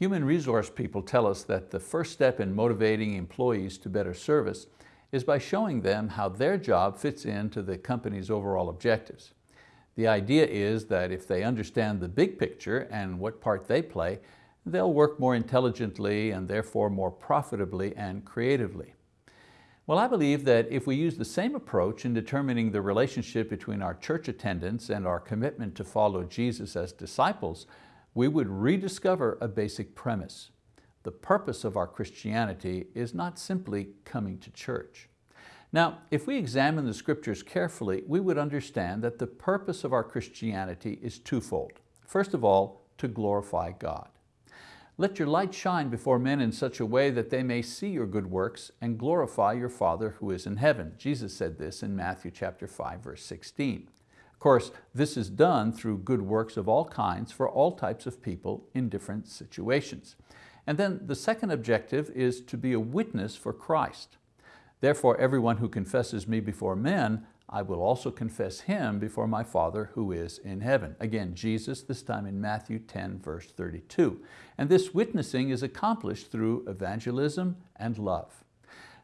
Human resource people tell us that the first step in motivating employees to better service is by showing them how their job fits into the company's overall objectives. The idea is that if they understand the big picture and what part they play, they'll work more intelligently and therefore more profitably and creatively. Well, I believe that if we use the same approach in determining the relationship between our church attendance and our commitment to follow Jesus as disciples, we would rediscover a basic premise. The purpose of our Christianity is not simply coming to church. Now, if we examine the scriptures carefully, we would understand that the purpose of our Christianity is twofold. First of all, to glorify God. Let your light shine before men in such a way that they may see your good works and glorify your Father who is in heaven. Jesus said this in Matthew chapter 5, verse 16. Of course, this is done through good works of all kinds for all types of people in different situations. And then the second objective is to be a witness for Christ. Therefore, everyone who confesses me before men, I will also confess him before my Father who is in heaven. Again, Jesus, this time in Matthew 10, verse 32. And this witnessing is accomplished through evangelism and love.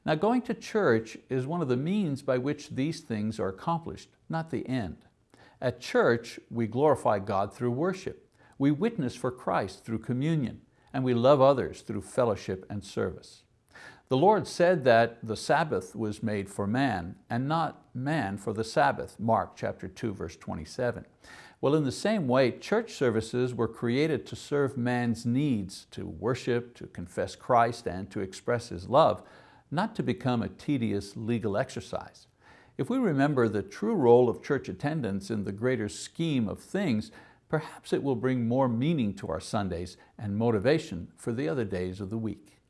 Now, going to church is one of the means by which these things are accomplished, not the end. At church, we glorify God through worship. We witness for Christ through communion, and we love others through fellowship and service. The Lord said that the Sabbath was made for man and not man for the Sabbath, Mark chapter 2, verse 27. Well, in the same way, church services were created to serve man's needs, to worship, to confess Christ, and to express His love, not to become a tedious legal exercise. If we remember the true role of church attendance in the greater scheme of things, perhaps it will bring more meaning to our Sundays and motivation for the other days of the week.